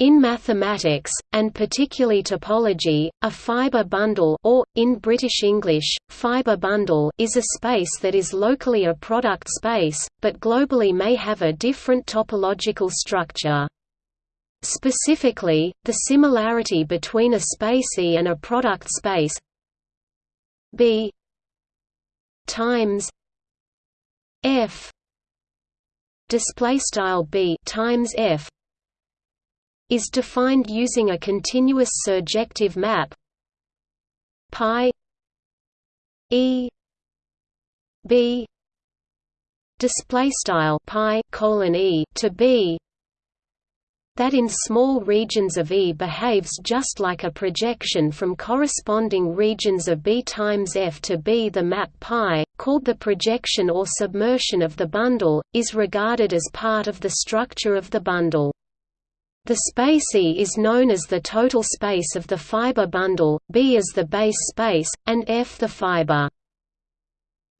In mathematics, and particularly topology, a fiber bundle or, in British English, fiber bundle is a space that is locally a product space, but globally may have a different topological structure. Specifically, the similarity between a space E and a product space B times F display style B times F is defined using a continuous surjective map pi e b display style pi colon e to b that in small regions of E behaves just like a projection from corresponding regions of B times F to B. The map π, called the projection or submersion of the bundle, is regarded as part of the structure of the bundle. The space E is known as the total space of the fiber bundle, B is the base space, and F the fiber.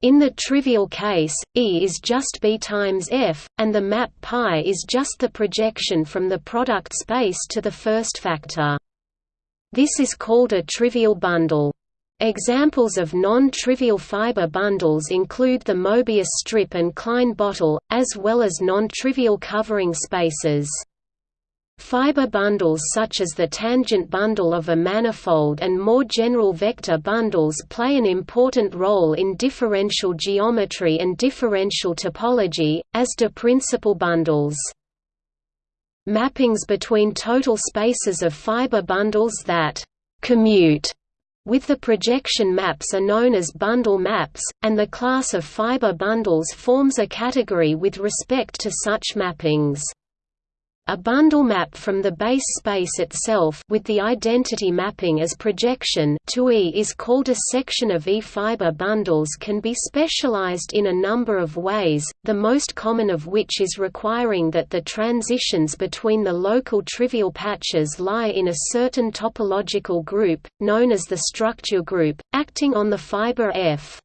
In the trivial case, E is just B times F, and the map π is just the projection from the product space to the first factor. This is called a trivial bundle. Examples of non-trivial fiber bundles include the Mobius strip and Klein bottle, as well as non-trivial covering spaces. Fiber bundles such as the tangent bundle of a manifold and more general vector bundles play an important role in differential geometry and differential topology, as do principal bundles. Mappings between total spaces of fiber bundles that «commute» with the projection maps are known as bundle maps, and the class of fiber bundles forms a category with respect to such mappings. A bundle map from the base space itself with the identity mapping as projection to E is called a section of E-fiber bundles can be specialized in a number of ways, the most common of which is requiring that the transitions between the local trivial patches lie in a certain topological group, known as the structure group, acting on the fiber F.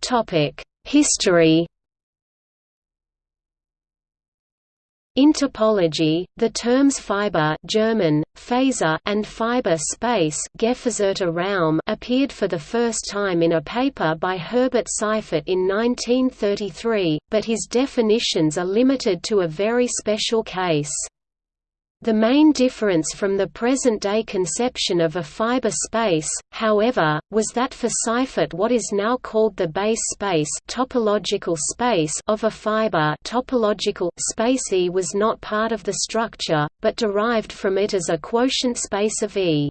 Topic History In topology, the terms fiber German, Faser and fiber space Raum appeared for the first time in a paper by Herbert Seifert in 1933, but his definitions are limited to a very special case. The main difference from the present-day conception of a fiber space, however, was that for Seifert what is now called the base space, topological space of a fiber topological space E was not part of the structure, but derived from it as a quotient space of E.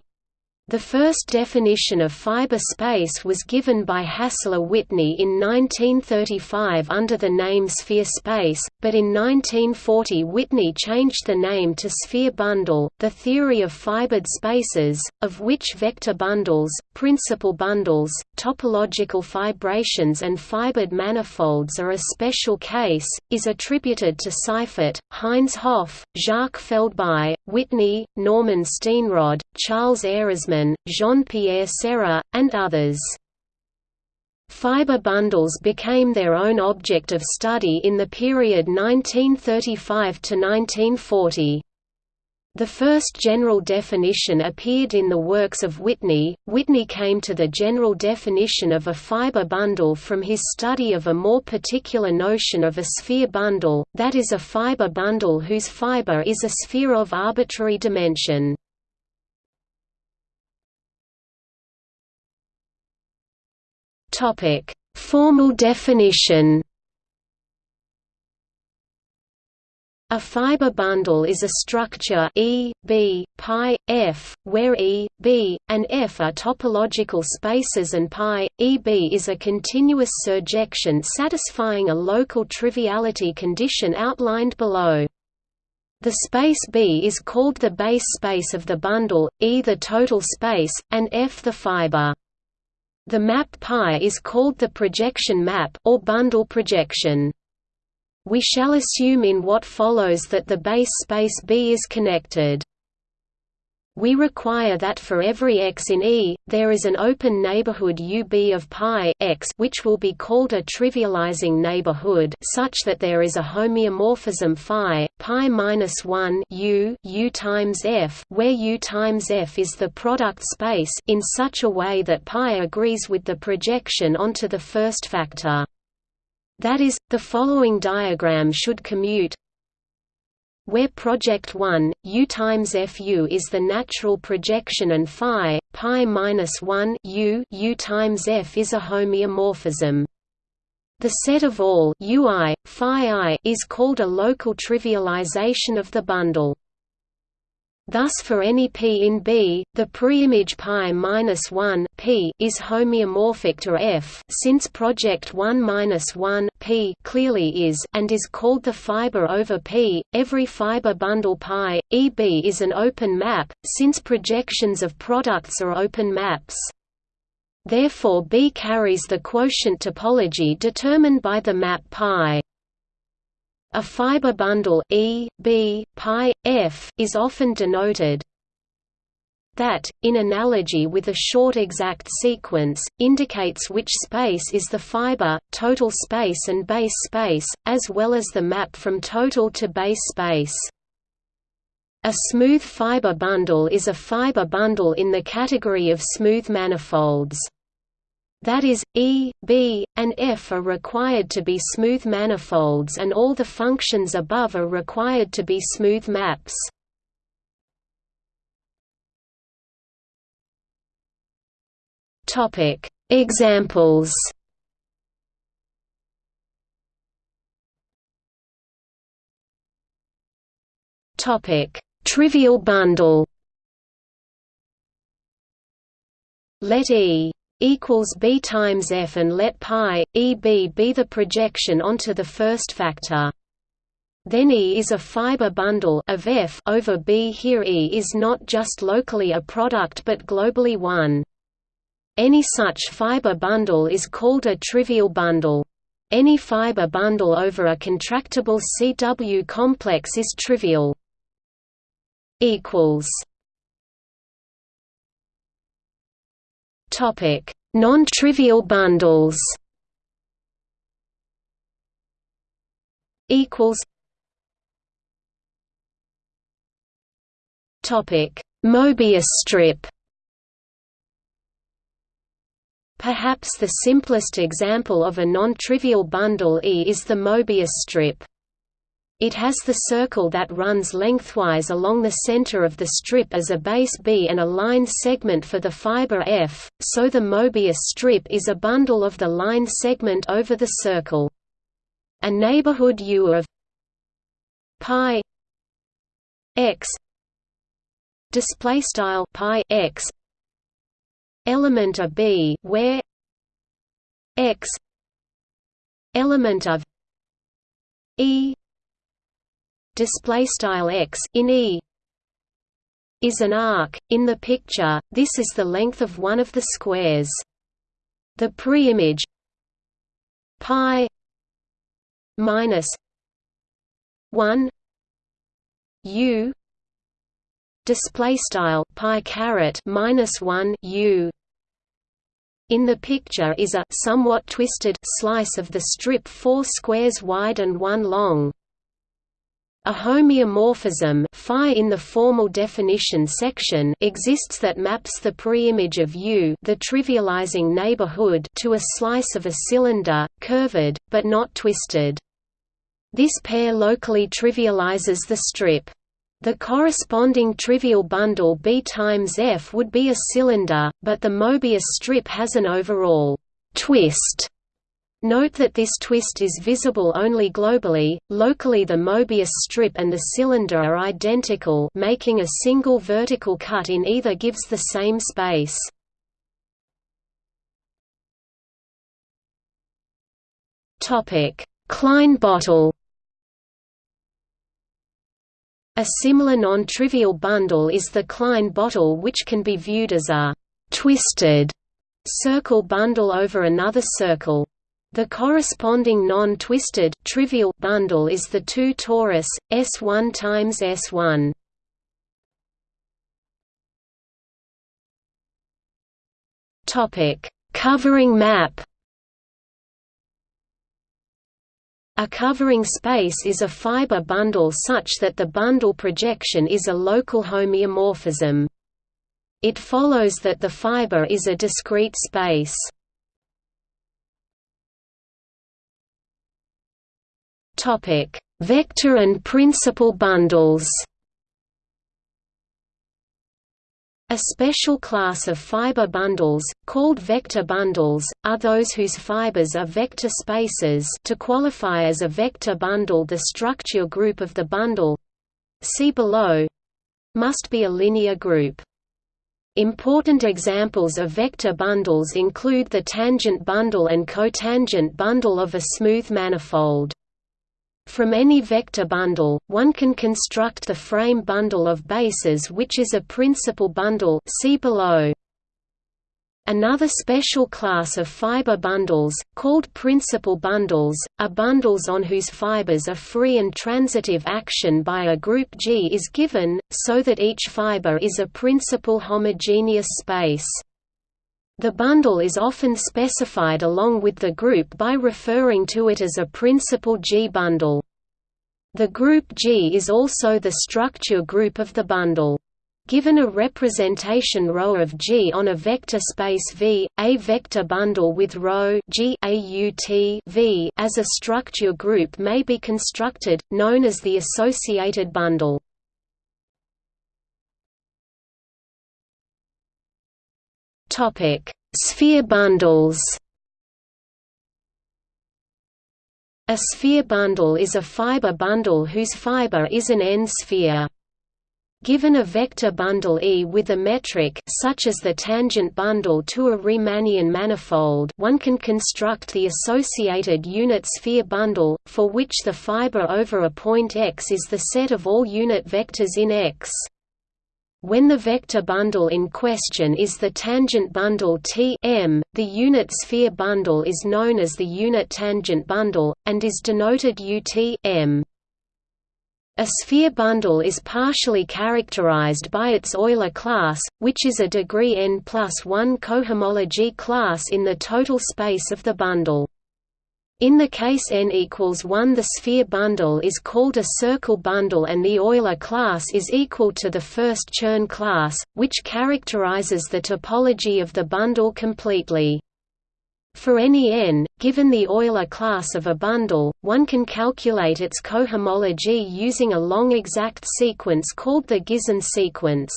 The first definition of fiber space was given by Hassler Whitney in 1935 under the name sphere space, but in 1940 Whitney changed the name to sphere bundle. The theory of fibered spaces, of which vector bundles, principal bundles, topological fibrations, and fibered manifolds are a special case, is attributed to Seifert, Heinz Hopf, Jacques Feldbau, Whitney, Norman Steenrod, Charles Ehresmann Jean-Pierre Serre, and others. Fiber bundles became their own object of study in the period 1935 to 1940. The first general definition appeared in the works of Whitney. Whitney came to the general definition of a fiber bundle from his study of a more particular notion of a sphere bundle, that is a fiber bundle whose fiber is a sphere of arbitrary dimension. Topic: Formal definition. A fiber bundle is a structure E, B, pi, F, where E, B, and F are topological spaces and pi, EB is a continuous surjection satisfying a local triviality condition outlined below. The space B is called the base space of the bundle, E the total space, and F the fiber. The map π is called the projection map or bundle projection. We shall assume in what follows that the base space B is connected. We require that for every x in E, there is an open neighborhood UB of pi x which will be called a trivializing neighborhood such that there is a homeomorphism phi pi minus 1 u u times f where u times f is the product space in such a way that pi agrees with the projection onto the first factor. That is, the following diagram should commute where project 1, U times Fu is the natural projection and phi, pi minus 1 U, U times F is a homeomorphism. The set of all Ui, phi i is called a local trivialization of the bundle. Thus for any p in B, the preimage pi minus 1 p is homeomorphic to F since project 1 minus 1 p clearly is and is called the fiber over P. Every fiber bundle pi EB is an open map since projections of products are open maps. Therefore B carries the quotient topology determined by the map pi. A fiber bundle E, B, pi, F is often denoted that, in analogy with a short exact sequence, indicates which space is the fiber, total space and base space, as well as the map from total to base space. A smooth fiber bundle is a fiber bundle in the category of smooth manifolds. That is, E, B, and F are required to be smooth manifolds and all the functions above are required to be smooth maps. Examples Trivial bundle Let E equals b times f and let pi eb be the projection onto the first factor. Then E is a fiber bundle of f over b. Here E is not just locally a product but globally one. Any such fiber bundle is called a trivial bundle. Any fiber bundle over a contractible CW complex is trivial. equals Topic: Non-trivial bundles. Equals. Topic: Mobius strip. Perhaps the simplest example of a non-trivial bundle E is the Mobius strip. It has the circle that runs lengthwise along the center of the strip as a base B and a line segment for the fiber F, so the Mobius strip is a bundle of the line segment over the circle. A neighborhood U of pi x display style pi x element of B where x element of E display style x in E is an arc. In the picture, this is the length of one of the squares. The preimage pi minus 1 u display style pi caret minus 1 u in the picture is a somewhat twisted slice of the strip 4 squares wide and 1 long a homeomorphism phi in the formal definition section exists that maps the preimage of U the trivializing neighborhood to a slice of a cylinder, curved, but not twisted. This pair locally trivializes the strip. The corresponding trivial bundle B times F would be a cylinder, but the Mobius strip has an overall twist Note that this twist is visible only globally, locally the Mobius strip and the cylinder are identical making a single vertical cut in either gives the same space. Klein bottle A similar non-trivial bundle is the Klein bottle which can be viewed as a «twisted» circle bundle over another circle. The corresponding non-twisted trivial bundle is the 2 torus, S1 times S1. Topic: Covering map. A covering space is a fiber bundle such that the bundle projection is a local homeomorphism. It follows that the fiber is a discrete space. Topic: Vector and principal bundles. A special class of fiber bundles, called vector bundles, are those whose fibers are vector spaces to qualify as a vector bundle the structure group of the bundle see below must be a linear group. Important examples of vector bundles include the tangent bundle and cotangent bundle of a smooth manifold. From any vector bundle, one can construct the frame bundle of bases which is a principal bundle see below. Another special class of fiber bundles, called principal bundles, are bundles on whose fibers a free and transitive action by a group G is given, so that each fiber is a principal homogeneous space. The bundle is often specified along with the group by referring to it as a principal G bundle. The group G is also the structure group of the bundle. Given a representation ρ of G on a vector space V, a vector bundle with ρ G AUT v as a structure group may be constructed, known as the associated bundle. Topic: Sphere bundles. A sphere bundle is a fiber bundle whose fiber is an n-sphere. Given a vector bundle E with a metric such as the tangent bundle to a Riemannian manifold one can construct the associated unit sphere bundle, for which the fiber over a point x is the set of all unit vectors in X. When the vector bundle in question is the tangent bundle T M, the unit sphere bundle is known as the unit tangent bundle, and is denoted UT M. A sphere bundle is partially characterized by its Euler class, which is a degree n plus 1 cohomology class in the total space of the bundle. In the case n equals 1 the sphere bundle is called a circle bundle and the Euler class is equal to the first Chern class, which characterizes the topology of the bundle completely. For any n, given the Euler class of a bundle, one can calculate its cohomology using a long exact sequence called the Gysin sequence.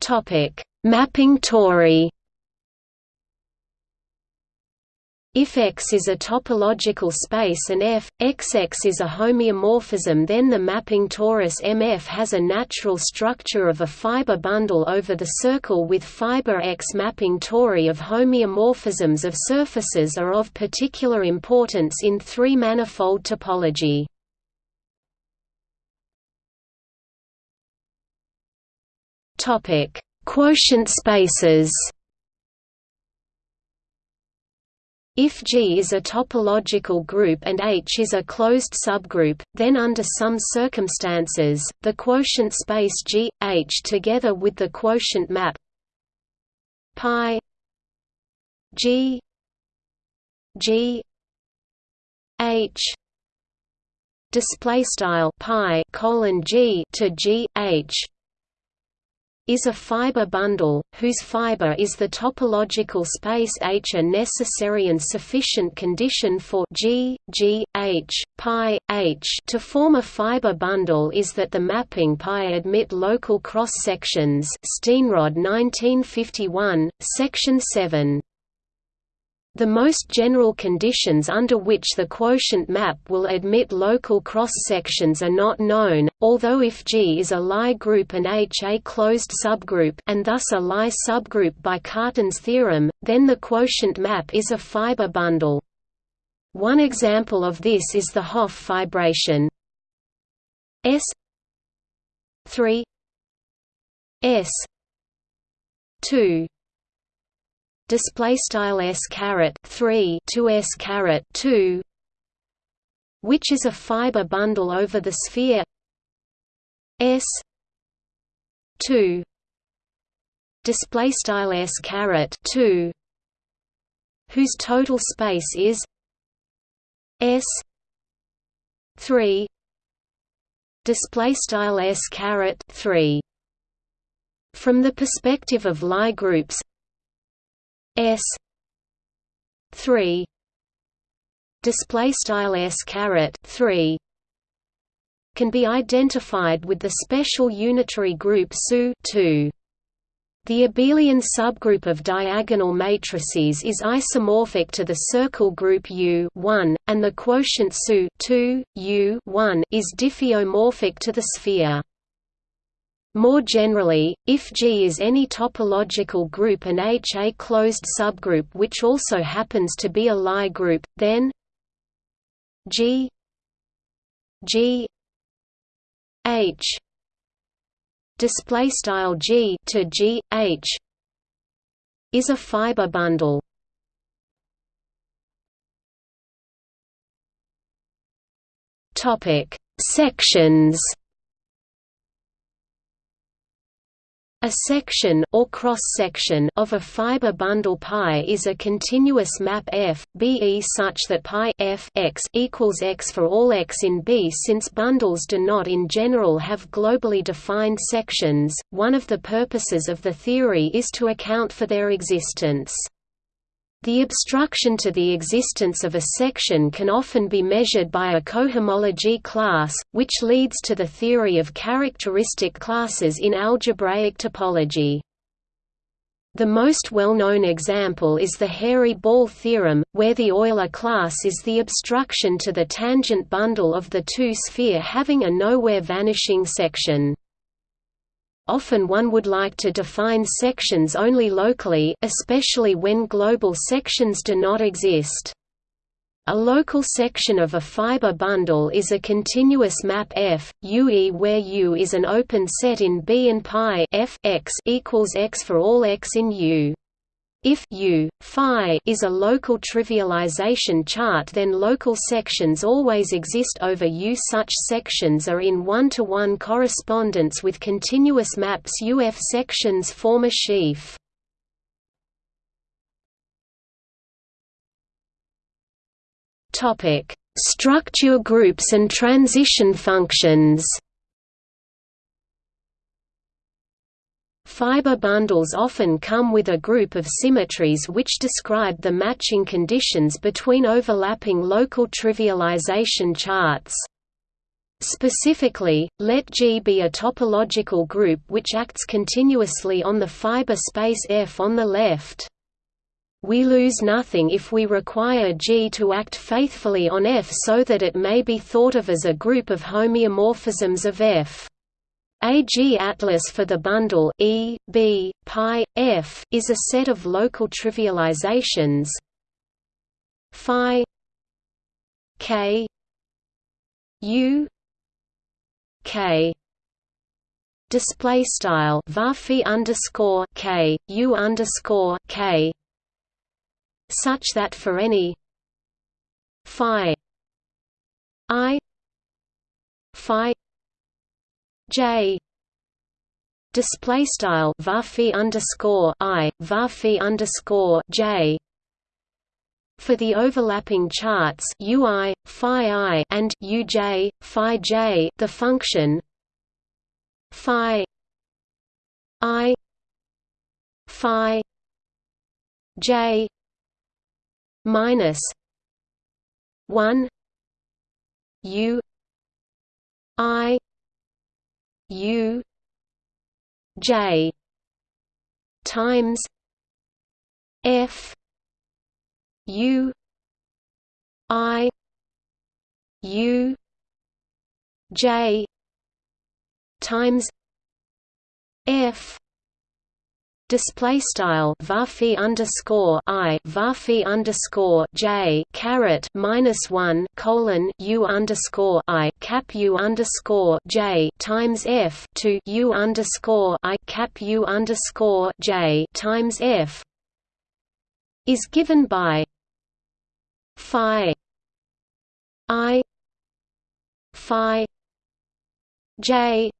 Topic: Mapping tori. If X is a topological space and f, XX is a homeomorphism then the mapping torus MF has a natural structure of a fiber bundle over the circle with fiber X. Mapping tori of homeomorphisms of surfaces are of particular importance in three-manifold topology. Topic. Quotient spaces If G is a topological group and H is a closed subgroup, then under some circumstances, the quotient space G, H together with the quotient map pi G G H display style pi colon G to G H is a fiber bundle, whose fiber is the topological space H. A necessary and sufficient condition for G, G, H, pi, H to form a fiber bundle is that the mapping pi admit local cross-sections Steenrod 1951, section 7. The most general conditions under which the quotient map will admit local cross-sections are not known, although if G is a Lie group and H a closed subgroup and thus a Lie subgroup by Cartan's theorem, then the quotient map is a fiber bundle. One example of this is the Hopf fibration S 3 S 2 display style s caret 3 to s caret 2 which is a fiber bundle over the sphere s two display style s caret 2 whose total space is s 3 display style s caret 3 from the perspective of Lie groups s 3 display style s caret 3 can be identified with the special unitary group SU 2 the abelian subgroup of diagonal matrices is isomorphic to the circle group U 1, and the quotient SU 2, U 1 is diffeomorphic to the sphere. More generally, if G is any topological group and H a closed subgroup which also happens to be a Lie group, then G G H display style g to g h is a fiber bundle. Topic: Sections. A section or cross-section of a fiber bundle pi is a continuous map f, B such that pi f x equals x for all x in B. Since bundles do not in general have globally defined sections, one of the purposes of the theory is to account for their existence. The obstruction to the existence of a section can often be measured by a cohomology class, which leads to the theory of characteristic classes in algebraic topology. The most well-known example is the hairy ball theorem, where the Euler class is the obstruction to the tangent bundle of the two sphere having a nowhere vanishing section. Often one would like to define sections only locally especially when global sections do not exist. A local section of a fiber bundle is a continuous map F, UE where U is an open set in B and pi F x equals x for all x in U. If U, phi is a local trivialization chart then local sections always exist over U. Such sections are in one-to-one -one correspondence with continuous maps UF sections form a sheaf. Structure groups and transition functions Fiber bundles often come with a group of symmetries which describe the matching conditions between overlapping local trivialization charts. Specifically, let G be a topological group which acts continuously on the fiber space F on the left. We lose nothing if we require G to act faithfully on F so that it may be thought of as a group of homeomorphisms of F. A G atlas for the bundle E, B, pi, F is a set of local trivializations. Phi k u k. Display style varphi underscore k u underscore k. Such that for any phi i phi J. Display style varphi underscore I varphi underscore J. For the overlapping charts UI phi I and UJ phi J the function phi I phi J minus 1 U I U J times F U I U J times F display style varphi underscore i varphi underscore j caret minus one colon u underscore i cap u underscore j times f to u underscore i cap u underscore j times f is given by phi i phi j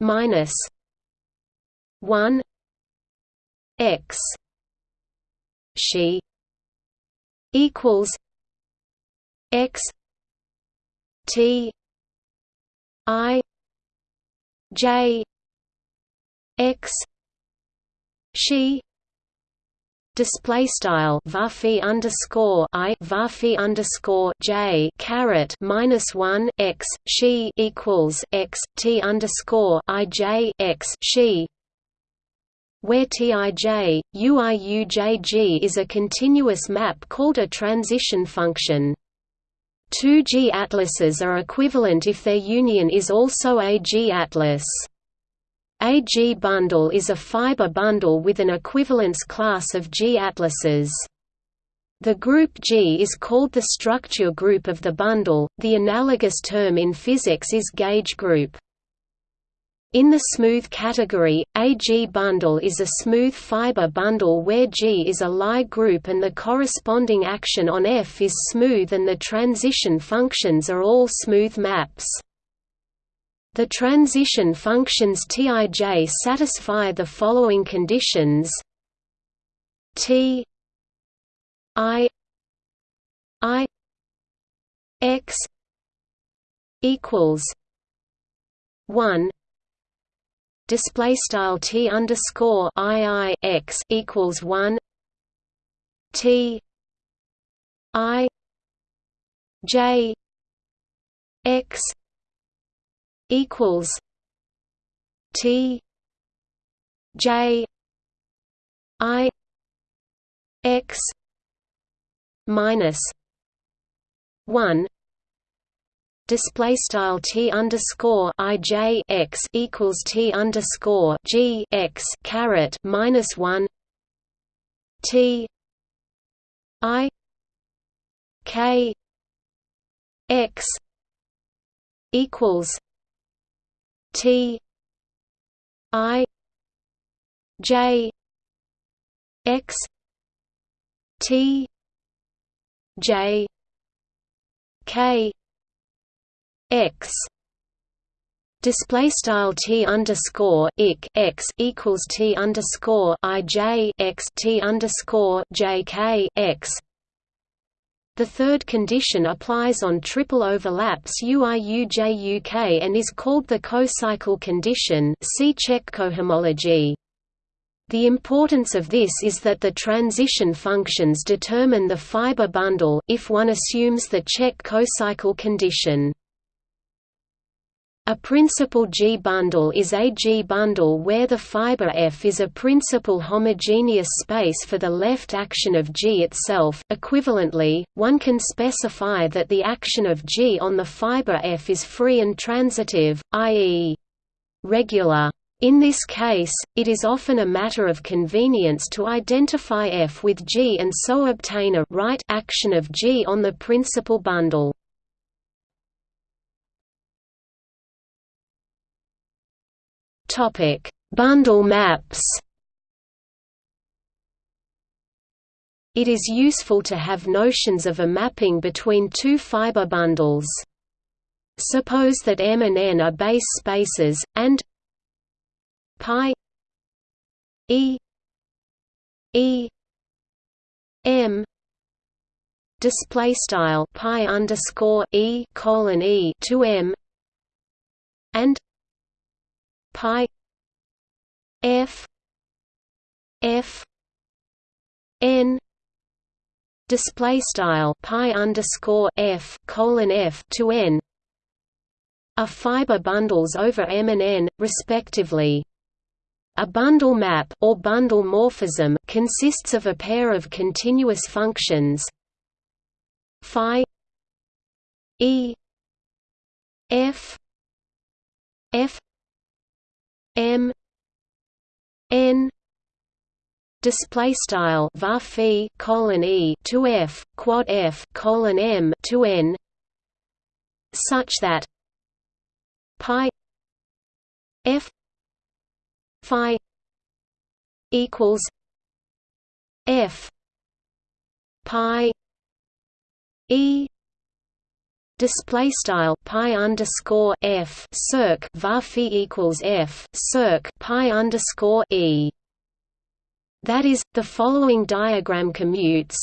minus one x. She equals x t i j x. She display style varphi underscore i varphi underscore j caret minus one x. She equals x t underscore i j x. She where Tij, UIUJG is a continuous map called a transition function. Two G-atlases are equivalent if their union is also a G-atlas. A G-bundle is a fiber bundle with an equivalence class of G-atlases. The group G is called the structure group of the bundle, the analogous term in physics is gauge group. In the smooth category, a G-bundle is a smooth fiber bundle where G is a Lie group and the corresponding action on F is smooth and the transition functions are all smooth maps. The transition functions Tij satisfy the following conditions T I I X equals one display style T underscore I I X equals one T I J X equals T J I X minus one display style t underscore i j x equals t underscore g x caret minus one t i k x equals T I J X T J K X display style t underscore ik x equals t underscore i j x t underscore j k x the third condition applies on triple overlaps UIUJUK and is called the cocycle condition see Čech cohomology. The importance of this is that the transition functions determine the fiber bundle, if one assumes the Čech cocycle condition. A principal G-bundle is a G-bundle where the fiber F is a principal homogeneous space for the left action of G itself. Equivalently, one can specify that the action of G on the fiber F is free and transitive, i.e. regular. In this case, it is often a matter of convenience to identify F with G and so obtain a right action of G on the principal bundle. Topic: Bundle maps. It is useful to have notions of a mapping between two fiber bundles. Suppose that M and N are base spaces, and pi E E M display style pi underscore E colon E to M and pi f f n display style pi underscore f colon f to n are fiber bundles over M and N, respectively. A bundle map or bundle morphism consists of a pair of continuous functions phi e f f M N display style var colon e to f quad f colon m to n such that pi f phi equals f pi e display style pi underscore f circ var equals f circ pi underscore e. That is, the following diagram commutes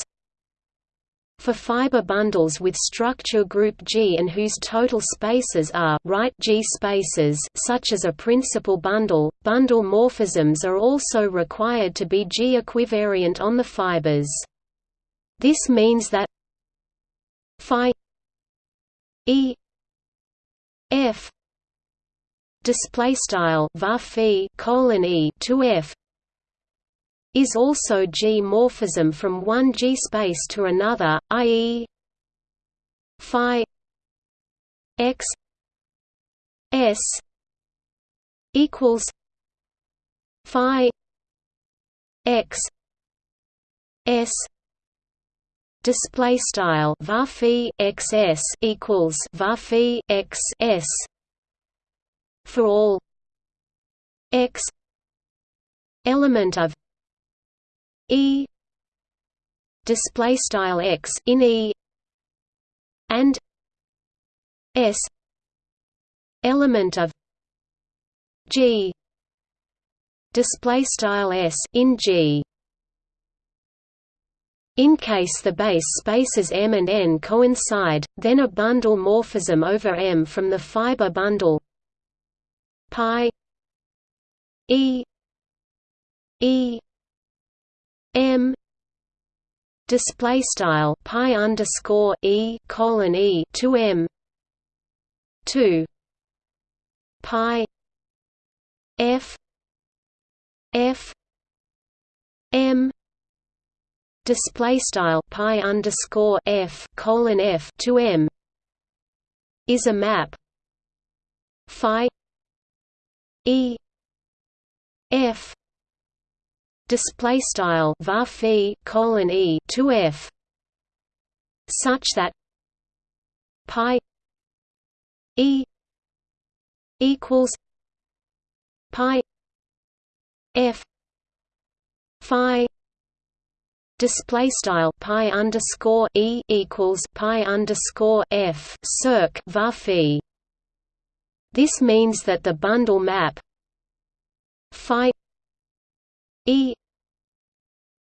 for fiber bundles with structure group G and whose total spaces are right G spaces such as a principal bundle, bundle morphisms are also required to be G equivariant on the fibers. This means that phi E F display style var colon E to F is also G morphism from one G space to another, i.e. phi x s equals phi x s display style var xs equals var xs for all x element of e display style x in e and s element of g display style s in g in case the base spaces M and N coincide, then a bundle morphism over M from the fiber bundle pi E E M display style pi underscore E colon E to M two pi F F M display style pi underscore f colon f to m is a map phi e f display style var colon e to f such that pi e equals pi f phi display style pi underscore e equals pi underscore f circ var This means that the bundle map phi e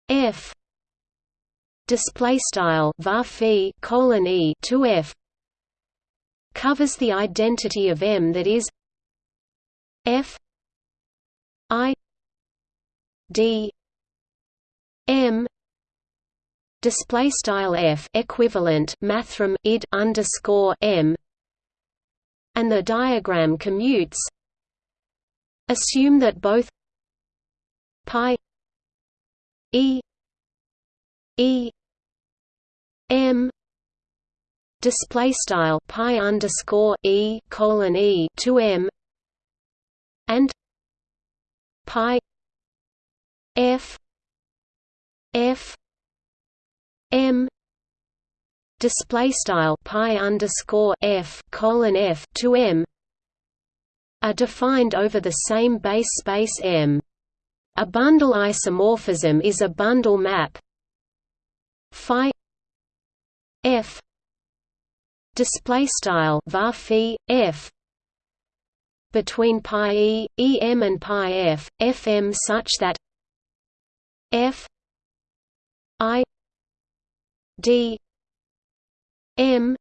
f display style var colon e to f covers the identity of M that is f i d m display style f equivalent mathrm id underscore m and the diagram commutes. Assume that both pi e e m display style pi underscore e colon e to m and pi f f M display style pi underscore f colon f to M are defined over the same base space M. A bundle isomorphism is a bundle map phi f display style var f between pi e, em and pi f, fm such that f i d m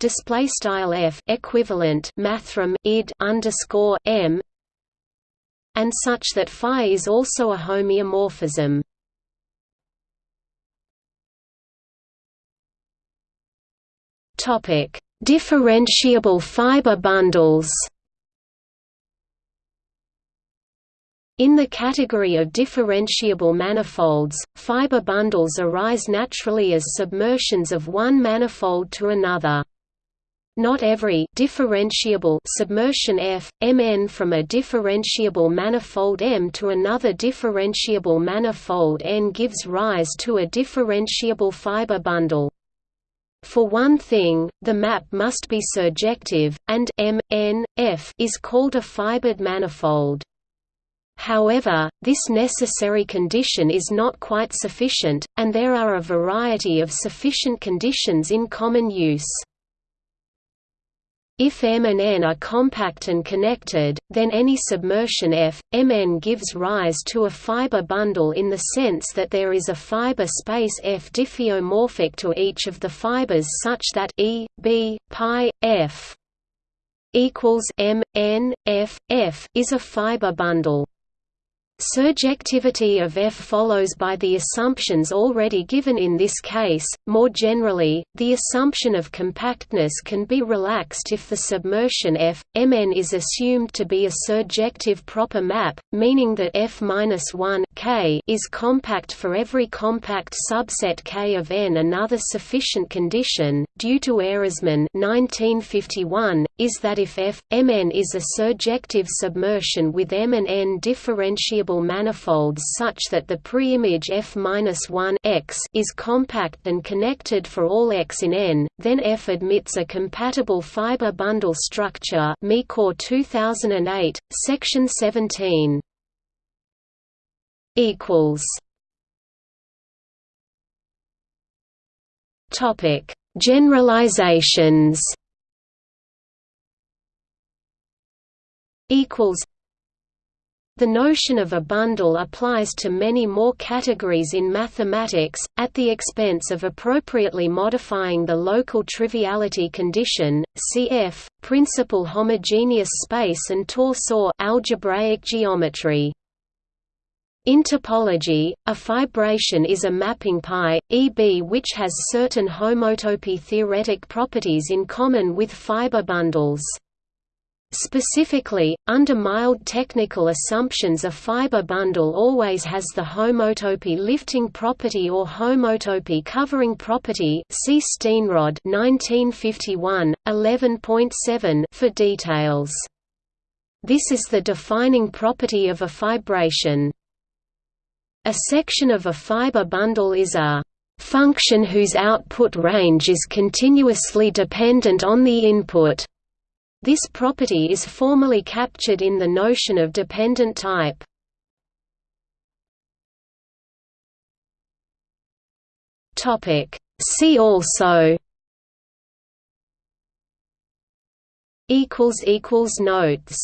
display style f equivalent mathrm id underscore m and such that phi is also a homeomorphism. Topic: Differentiable fiber bundles. In the category of differentiable manifolds, fiber bundles arise naturally as submersions of one manifold to another. Not every differentiable submersion F, Mn from a differentiable manifold M to another differentiable manifold N gives rise to a differentiable fiber bundle. For one thing, the map must be surjective, and M, N, F is called a fibered manifold. However, this necessary condition is not quite sufficient, and there are a variety of sufficient conditions in common use. If M and N are compact and connected, then any submersion F, Mn gives rise to a fiber bundle in the sense that there is a fiber space F diffeomorphic to each of the fibers such that E, B, pi, F equals M, N, F, F is a fiber bundle. Surjectivity of F follows by the assumptions already given in this case. More generally, the assumption of compactness can be relaxed if the submersion F, Mn is assumed to be a surjective proper map, meaning that F-1 K is compact for every compact subset K of N. Another sufficient condition, due to Ehresmann 1951, is that if F, Mn is a surjective submersion with M and N differentiable manifolds such that the preimage f-1 x is compact and connected for all x in N, then F admits a compatible fiber bundle structure Michor 2008, section 17. equals Topic: Generalizations. Equals the notion of a bundle applies to many more categories in mathematics, at the expense of appropriately modifying the local triviality condition, cf. principal homogeneous space and torsor algebraic geometry. In topology, a fibration is a mapping pi, EB which has certain homotopy theoretic properties in common with fiber bundles. Specifically, under mild technical assumptions a fiber bundle always has the homotopy lifting property or homotopy covering property see Steenrod 1951, 11.7 for details. This is the defining property of a fibration. A section of a fiber bundle is a function whose output range is continuously dependent on the input. This property is formally captured in the notion of dependent type. Topic See also equals equals Notes